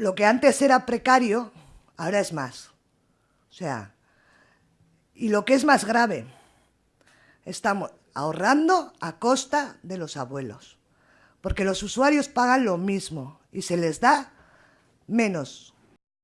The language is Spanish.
lo que antes era precario, ahora es más. O sea, y lo que es más grave, estamos ahorrando a costa de los abuelos, porque los usuarios pagan lo mismo y se les da menos